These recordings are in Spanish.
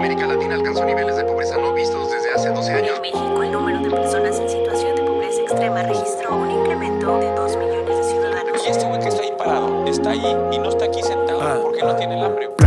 América Latina alcanzó niveles de pobreza no vistos desde hace 12 años. En México, el número de personas en situación de pobreza extrema registró un incremento de 2 millones de ciudadanos. Y este güey que está ahí parado, está ahí y no está aquí sentado ah. porque no tiene el hambre.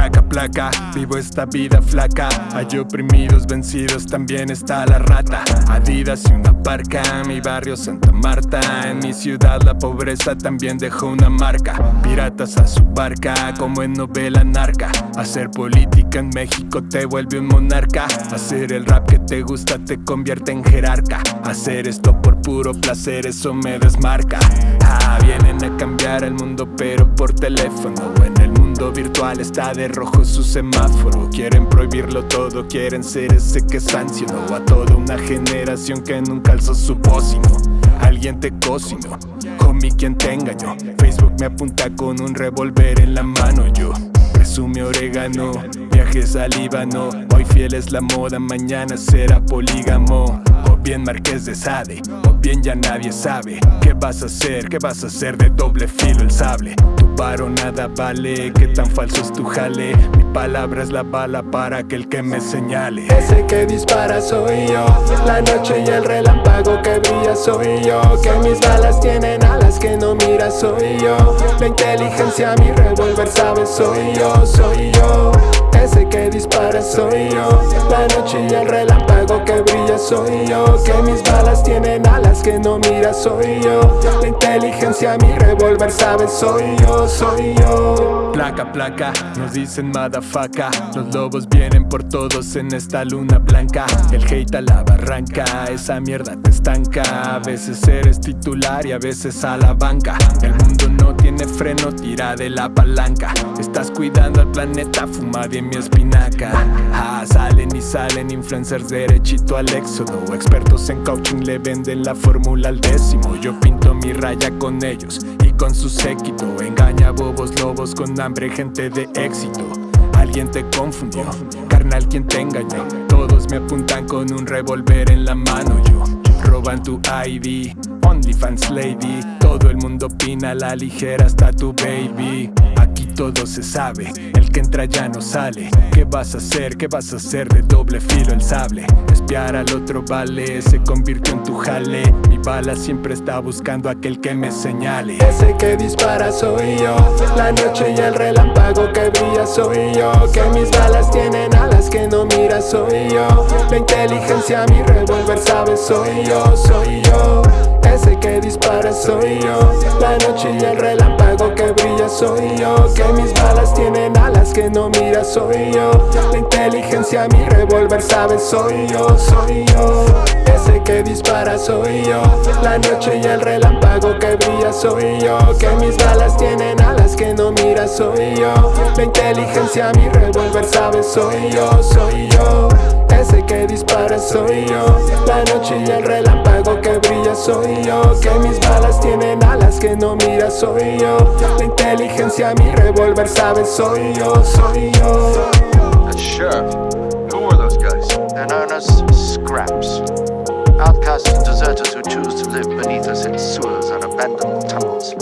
Vivo esta vida flaca. Hay oprimidos, vencidos, también está la rata. Adidas y una parca, mi barrio Santa Marta. En mi ciudad la pobreza también dejó una marca. Piratas a su barca, como en novela narca Hacer política en México te vuelve un monarca. Hacer el rap que te gusta te convierte en jerarca. Hacer esto por puro placer, eso me desmarca. Ah, vienen a cambiar el mundo pero por teléfono En el mundo virtual está de rojo su semáforo. Quieren prohibirlo todo, quieren ser ese que sancionó A toda una generación que nunca alzó su bocino Alguien te cocinó, homie quien te engañó. Facebook me apunta con un revólver en la mano. Yo Presume orégano, viajes al Líbano. Hoy fiel es la moda, mañana será polígamo. O bien Marqués de Sade, o bien ya nadie sabe. ¿Qué vas a hacer? ¿Qué vas a hacer de doble filo el sable? Paro nada vale, qué tan falso es tu jale. Mi palabra es la bala para aquel que me señale. Ese que dispara soy yo. La noche y el relámpago que brilla soy yo. Que mis balas tienen alas que no mira soy yo. La inteligencia mi revólver sabe soy yo, soy yo. Ese que dispara soy yo. La noche y el relámpago brilla soy yo Que mis balas tienen alas que no mira soy yo. La inteligencia mi revólver sabe soy yo, soy yo. Placa, placa, nos dicen motherfucker Los lobos vienen por todos en esta luna blanca. El hate a la barranca, esa mierda te estanca. A veces eres titular y a veces a la banca. El mundo no tiene freno, tira de la palanca. Estás cuidando al planeta, fuma de mi espinaca. Ah, Salen influencers derechito al éxodo. Expertos en coaching le venden la fórmula al décimo. Yo pinto mi raya con ellos y con su séquito. Engaña bobos lobos con hambre, gente de éxito. Alguien te confundió, carnal quien te engañó Todos me apuntan con un revólver en la mano. Yo Roban tu ID, OnlyFans lady. Todo el mundo opina la ligera hasta tu baby todo se sabe, el que entra ya no sale. ¿Qué vas a hacer? ¿Qué vas a hacer de doble filo el sable? Espiar al otro vale, se convirtió en tu jale. Mi bala siempre está buscando aquel que me señale. Ese que dispara soy yo. La noche y el relámpago que brilla soy yo. Que mis balas tienen alas que no mira soy yo. La inteligencia mi revólver sabe soy yo, soy yo. Ese que dispara soy yo. La noche y el relámpago soy yo Que mis balas tienen alas que no mira soy yo. La inteligencia mi revólver sabe soy yo, soy yo. Ese que dispara soy yo. La noche y el relámpago que brilla soy yo. Que mis balas tienen alas que no mira soy yo. La inteligencia mi revólver sabe soy yo, soy yo. Ese que dispara soy yo. La noche y el relámpago que brilla soy yo. Que mis balas tienen alas que no mira soy yo La inteligencia mi revólver sabe soy yo, soy yo And Sheriff, who are those guys? They're known as scraps. Outcasts and deserters who choose to live beneath us in sewers and abandoned tunnels.